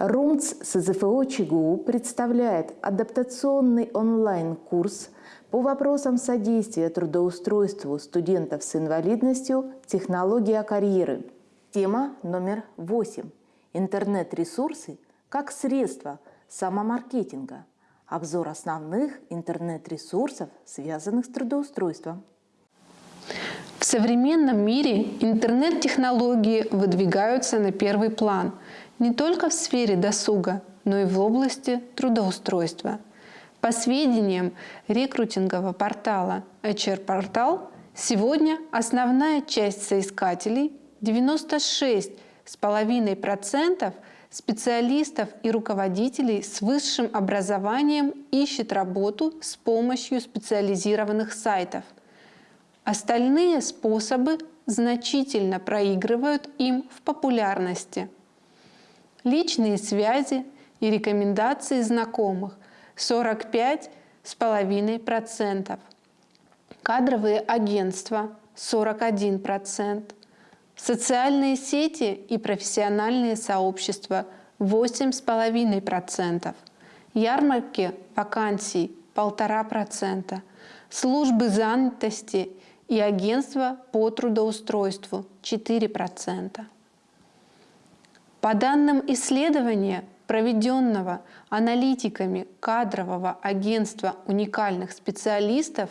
РУМЦ СЗФО ЧГУ представляет адаптационный онлайн-курс по вопросам содействия трудоустройству студентов с инвалидностью «Технология карьеры». Тема номер восемь. Интернет-ресурсы как средство самомаркетинга. Обзор основных интернет-ресурсов, связанных с трудоустройством. В современном мире интернет-технологии выдвигаются на первый план не только в сфере досуга, но и в области трудоустройства. По сведениям рекрутингового портала HR-портал, сегодня основная часть соискателей 96,5% специалистов и руководителей с высшим образованием ищет работу с помощью специализированных сайтов – Остальные способы значительно проигрывают им в популярности. Личные связи и рекомендации знакомых 45,5%. Кадровые агентства 41%. Социальные сети и профессиональные сообщества 8,5%. Ярмарки вакансий 1,5%. Службы занятости и агентство по трудоустройству 4%. По данным исследования, проведенного аналитиками кадрового агентства уникальных специалистов,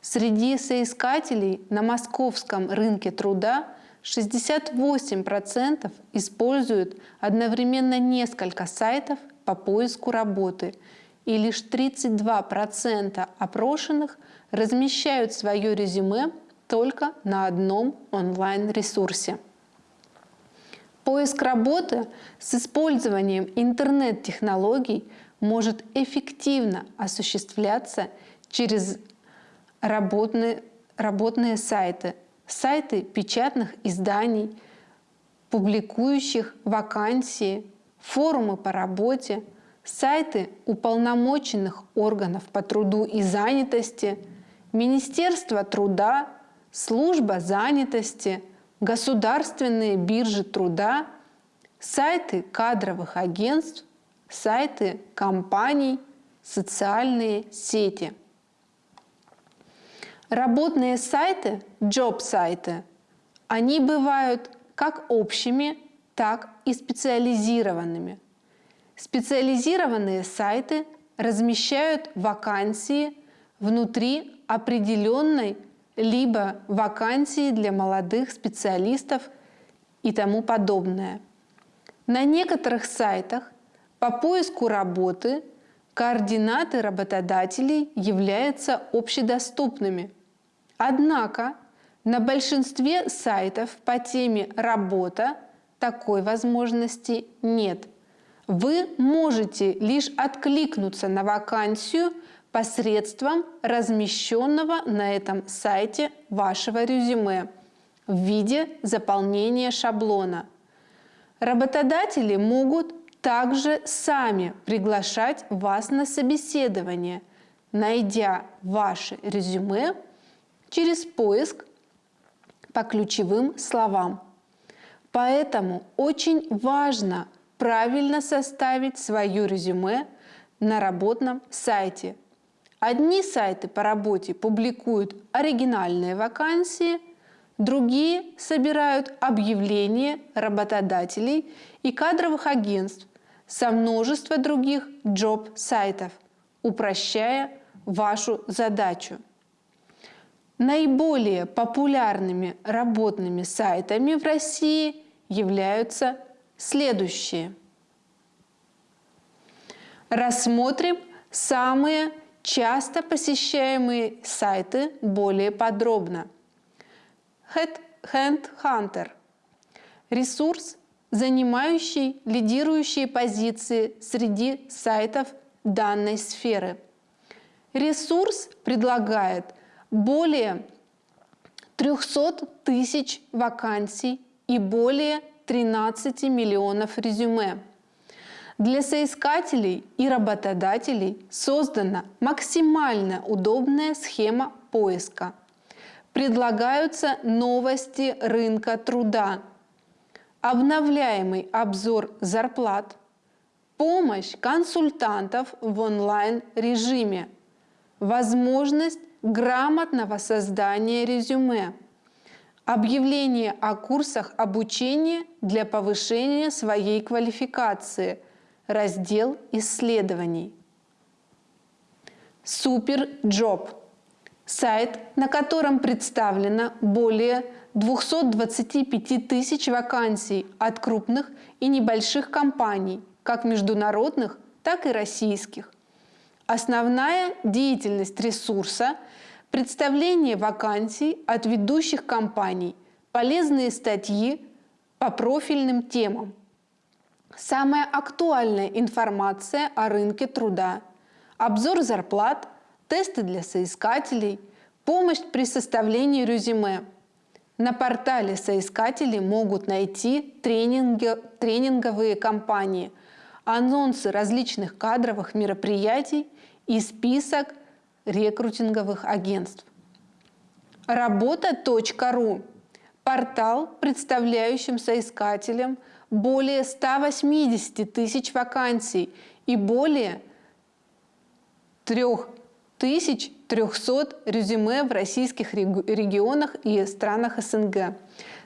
среди соискателей на московском рынке труда 68% используют одновременно несколько сайтов по поиску работы, и лишь 32% опрошенных размещают свое резюме только на одном онлайн-ресурсе. Поиск работы с использованием интернет-технологий может эффективно осуществляться через работные, работные сайты, сайты печатных изданий, публикующих вакансии, форумы по работе, сайты уполномоченных органов по труду и занятости – Министерство труда, служба занятости, государственные биржи труда, сайты кадровых агентств, сайты компаний, социальные сети. Работные сайты, джоб-сайты, они бывают как общими, так и специализированными. Специализированные сайты размещают вакансии внутри определенной либо вакансии для молодых специалистов и тому подобное. На некоторых сайтах по поиску работы координаты работодателей являются общедоступными. Однако на большинстве сайтов по теме «Работа» такой возможности нет. Вы можете лишь откликнуться на вакансию посредством размещенного на этом сайте вашего резюме в виде заполнения шаблона. Работодатели могут также сами приглашать вас на собеседование, найдя ваше резюме через поиск по ключевым словам. Поэтому очень важно правильно составить свое резюме на работном сайте – Одни сайты по работе публикуют оригинальные вакансии, другие собирают объявления работодателей и кадровых агентств со множества других джоб-сайтов, упрощая вашу задачу. Наиболее популярными работными сайтами в России являются следующие. Рассмотрим самые часто посещаемые сайты более подробно. Headhunter – ресурс, занимающий лидирующие позиции среди сайтов данной сферы. Ресурс предлагает более 300 тысяч вакансий и более 13 миллионов резюме. Для соискателей и работодателей создана максимально удобная схема поиска. Предлагаются новости рынка труда, обновляемый обзор зарплат, помощь консультантов в онлайн-режиме, возможность грамотного создания резюме, объявление о курсах обучения для повышения своей квалификации, раздел исследований. SuperJob – сайт, на котором представлено более 225 тысяч вакансий от крупных и небольших компаний, как международных, так и российских. Основная деятельность ресурса – представление вакансий от ведущих компаний, полезные статьи по профильным темам. Самая актуальная информация о рынке труда, обзор зарплат, тесты для соискателей, помощь при составлении резюме – на портале соискатели могут найти тренинги, тренинговые кампании, анонсы различных кадровых мероприятий и список рекрутинговых агентств. Работа.ру – портал, представляющим соискателям более 180 тысяч вакансий и более 3000 300 резюме в российских регионах и странах СНГ.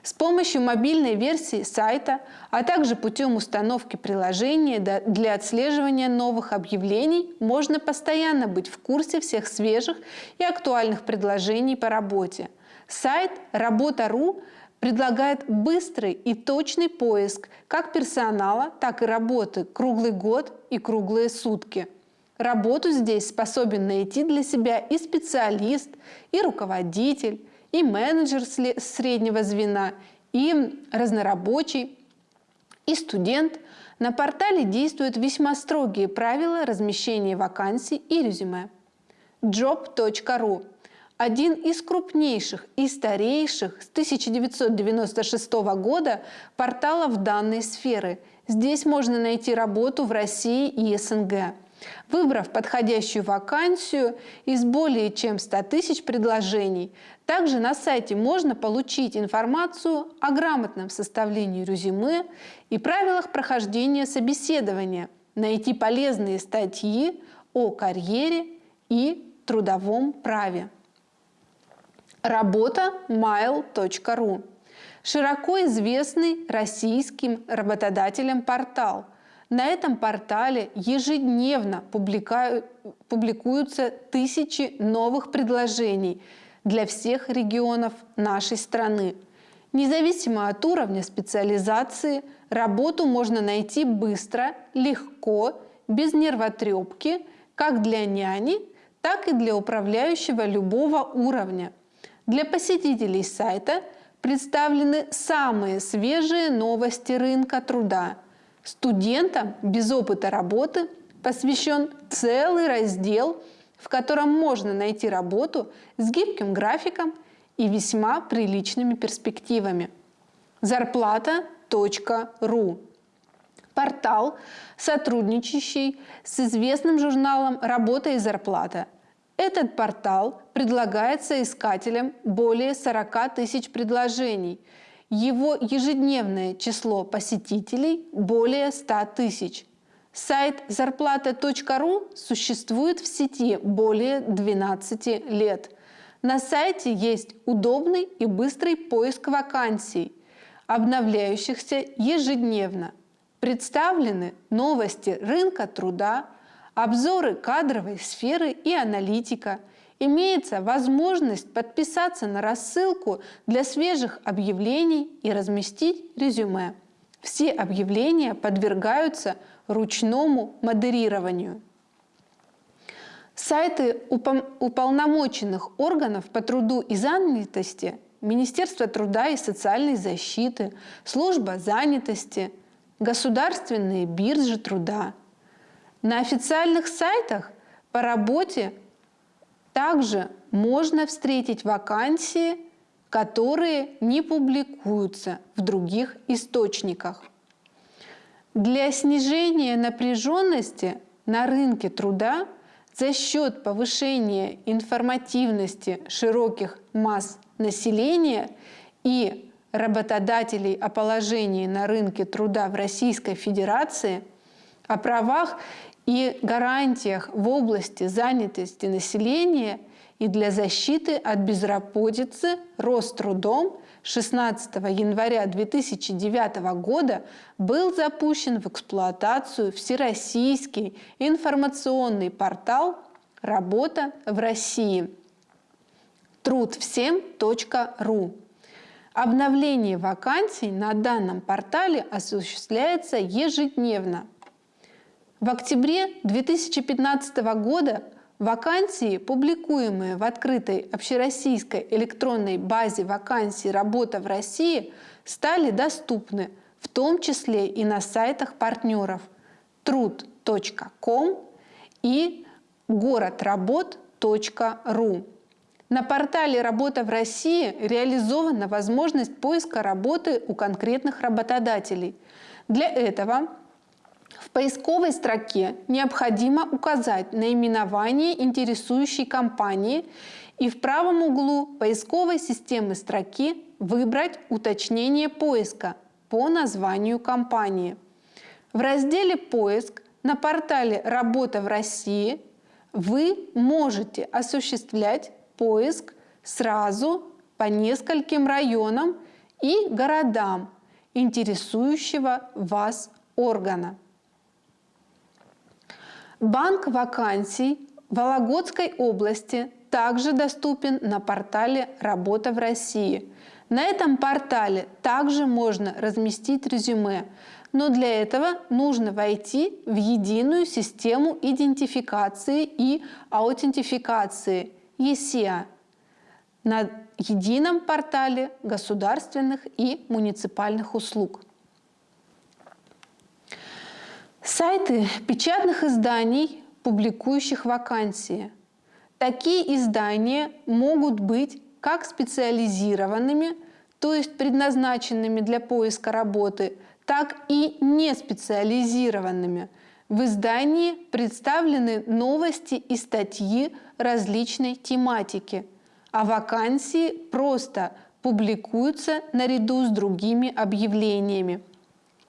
С помощью мобильной версии сайта, а также путем установки приложения для отслеживания новых объявлений можно постоянно быть в курсе всех свежих и актуальных предложений по работе. Сайт Работа.ру предлагает быстрый и точный поиск как персонала, так и работы круглый год и круглые сутки – Работу здесь способен найти для себя и специалист, и руководитель, и менеджер среднего звена, и разнорабочий, и студент. На портале действуют весьма строгие правила размещения вакансий и резюме. job.ru – один из крупнейших и старейших с 1996 года порталов данной сферы. Здесь можно найти работу в России и СНГ. Выбрав подходящую вакансию из более чем 100 тысяч предложений, также на сайте можно получить информацию о грамотном составлении резюме и правилах прохождения собеседования, найти полезные статьи о карьере и трудовом праве. Работа mail.ru Широко известный российским работодателям портал – на этом портале ежедневно публикуются тысячи новых предложений для всех регионов нашей страны. Независимо от уровня специализации, работу можно найти быстро, легко, без нервотрепки, как для няни, так и для управляющего любого уровня. Для посетителей сайта представлены самые свежие новости рынка труда – Студентам без опыта работы посвящен целый раздел, в котором можно найти работу с гибким графиком и весьма приличными перспективами. Зарплата.ру Портал, сотрудничающий с известным журналом «Работа и зарплата». Этот портал предлагает соискателям более 40 тысяч предложений – его ежедневное число посетителей более 100 тысяч. Сайт зарплата.ру существует в сети более 12 лет. На сайте есть удобный и быстрый поиск вакансий, обновляющихся ежедневно. Представлены новости рынка труда, обзоры кадровой сферы и аналитика – имеется возможность подписаться на рассылку для свежих объявлений и разместить резюме. Все объявления подвергаются ручному модерированию. Сайты уполномоченных органов по труду и занятости Министерство труда и социальной защиты, Служба занятости, государственные биржи труда. На официальных сайтах по работе также можно встретить вакансии, которые не публикуются в других источниках. Для снижения напряженности на рынке труда за счет повышения информативности широких масс населения и работодателей о положении на рынке труда в Российской Федерации о правах и гарантиях в области занятости населения и для защиты от безработицы Рострудом 16 января 2009 года был запущен в эксплуатацию Всероссийский информационный портал «Работа в России» трудвсем.ру. Обновление вакансий на данном портале осуществляется ежедневно. В октябре 2015 года Вакансии, публикуемые в открытой общероссийской электронной базе вакансий «Работа в России», стали доступны, в том числе и на сайтах партнеров труд.ком и город-работ.ру. На портале «Работа в России» реализована возможность поиска работы у конкретных работодателей. Для этого в поисковой строке необходимо указать наименование интересующей компании и в правом углу поисковой системы строки выбрать уточнение поиска по названию компании. В разделе «Поиск» на портале «Работа в России» вы можете осуществлять поиск сразу по нескольким районам и городам интересующего вас органа. Банк вакансий Вологодской области также доступен на портале «Работа в России». На этом портале также можно разместить резюме, но для этого нужно войти в единую систему идентификации и аутентификации ЕСИА на едином портале государственных и муниципальных услуг. Сайты печатных изданий, публикующих вакансии. Такие издания могут быть как специализированными, то есть предназначенными для поиска работы, так и не специализированными. В издании представлены новости и статьи различной тематики, а вакансии просто публикуются наряду с другими объявлениями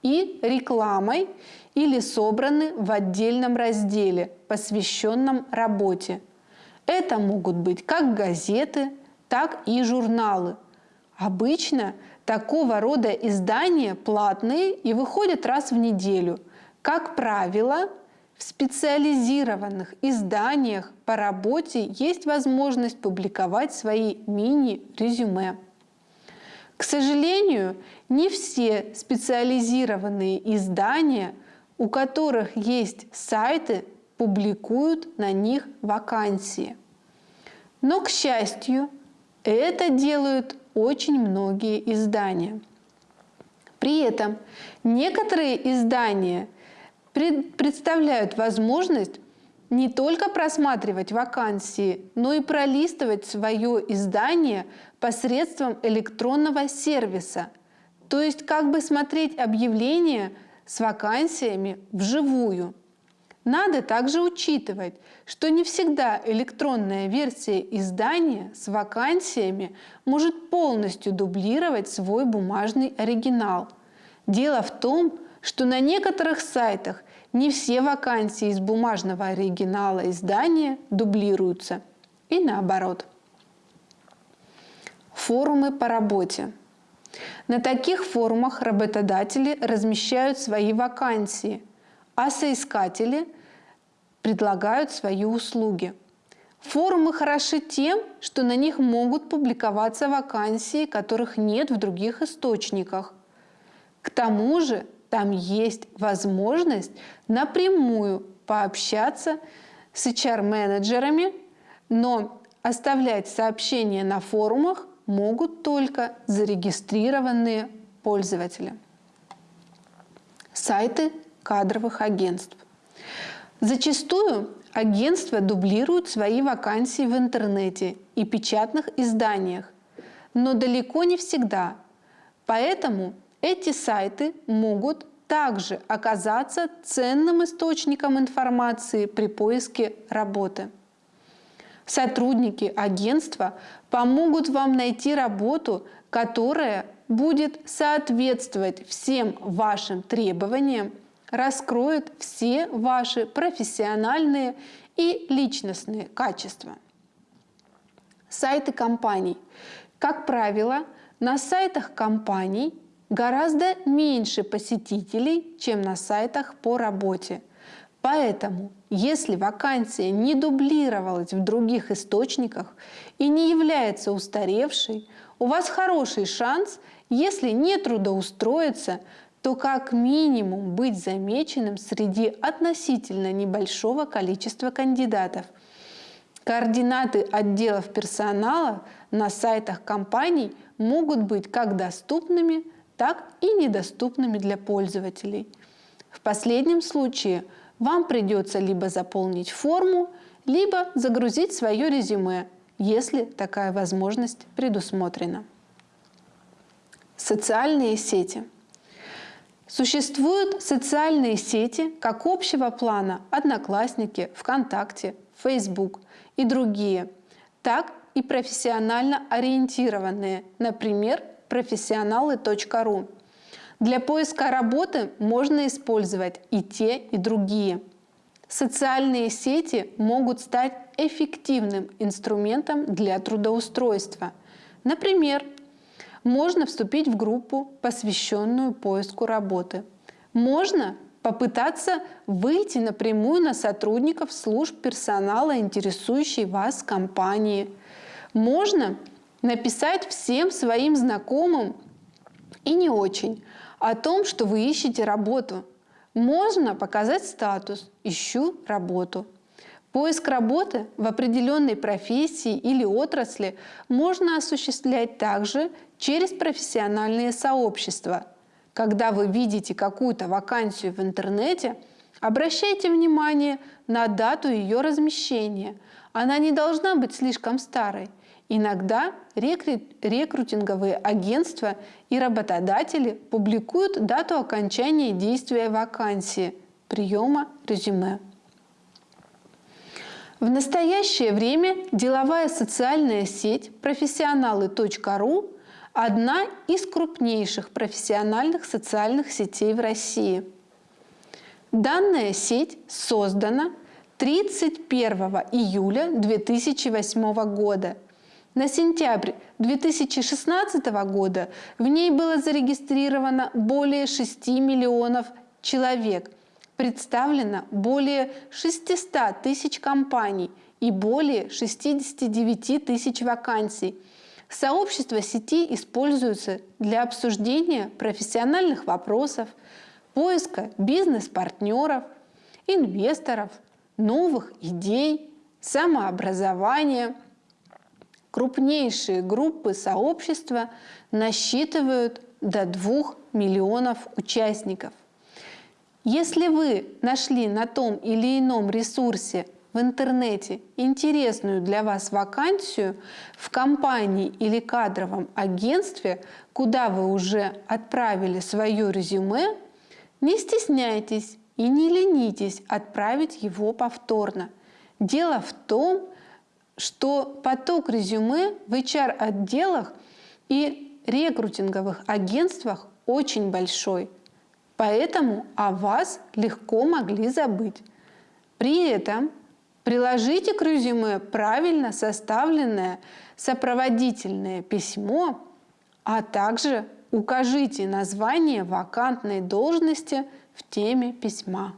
и рекламой или собраны в отдельном разделе, посвященном работе. Это могут быть как газеты, так и журналы. Обычно такого рода издания платные и выходят раз в неделю. Как правило, в специализированных изданиях по работе есть возможность публиковать свои мини-резюме. К сожалению, не все специализированные издания – у которых есть сайты, публикуют на них вакансии. Но, к счастью, это делают очень многие издания. При этом некоторые издания представляют возможность не только просматривать вакансии, но и пролистывать свое издание посредством электронного сервиса, то есть как бы смотреть объявления с вакансиями вживую. Надо также учитывать, что не всегда электронная версия издания с вакансиями может полностью дублировать свой бумажный оригинал. Дело в том, что на некоторых сайтах не все вакансии из бумажного оригинала издания дублируются. И наоборот. Форумы по работе. На таких форумах работодатели размещают свои вакансии, а соискатели предлагают свои услуги. Форумы хороши тем, что на них могут публиковаться вакансии, которых нет в других источниках. К тому же там есть возможность напрямую пообщаться с HR-менеджерами, но оставлять сообщения на форумах могут только зарегистрированные пользователи. Сайты кадровых агентств. Зачастую агентства дублируют свои вакансии в интернете и печатных изданиях, но далеко не всегда. Поэтому эти сайты могут также оказаться ценным источником информации при поиске работы. Сотрудники агентства помогут вам найти работу, которая будет соответствовать всем вашим требованиям, раскроет все ваши профессиональные и личностные качества. Сайты компаний. Как правило, на сайтах компаний гораздо меньше посетителей, чем на сайтах по работе. Поэтому, если вакансия не дублировалась в других источниках и не является устаревшей, у вас хороший шанс, если не трудоустроиться, то как минимум быть замеченным среди относительно небольшого количества кандидатов. Координаты отделов персонала на сайтах компаний могут быть как доступными, так и недоступными для пользователей. В последнем случае вам придется либо заполнить форму, либо загрузить свое резюме, если такая возможность предусмотрена. Социальные сети – Существуют социальные сети как общего плана «Одноклассники», «ВКонтакте», «Фейсбук» и другие, так и профессионально ориентированные, например, профессионалы.ру. Для поиска работы можно использовать и те, и другие. Социальные сети могут стать эффективным инструментом для трудоустройства. Например, можно вступить в группу, посвященную поиску работы. Можно попытаться выйти напрямую на сотрудников служб персонала, интересующей вас компании. Можно написать всем своим знакомым и не очень о том, что вы ищете работу. Можно показать статус «Ищу работу». Поиск работы в определенной профессии или отрасли можно осуществлять также через профессиональные сообщества. Когда вы видите какую-то вакансию в интернете, обращайте внимание на дату ее размещения. Она не должна быть слишком старой. Иногда рекрутинговые агентства и работодатели публикуют дату окончания действия вакансии, приема резюме. В настоящее время деловая социальная сеть профессионалы.ру – одна из крупнейших профессиональных социальных сетей в России. Данная сеть создана 31 июля 2008 года. На сентябрь 2016 года в ней было зарегистрировано более 6 миллионов человек – представлено более 600 тысяч компаний и более 69 тысяч вакансий. Сообщество сети используется для обсуждения профессиональных вопросов, поиска бизнес-партнеров, инвесторов, новых идей, самообразования. Крупнейшие группы сообщества насчитывают до 2 миллионов участников. Если вы нашли на том или ином ресурсе в интернете интересную для вас вакансию в компании или кадровом агентстве, куда вы уже отправили свое резюме, не стесняйтесь и не ленитесь отправить его повторно. Дело в том, что поток резюме в HR-отделах и рекрутинговых агентствах очень большой – Поэтому о вас легко могли забыть. При этом приложите к резюме правильно составленное сопроводительное письмо, а также укажите название вакантной должности в теме письма.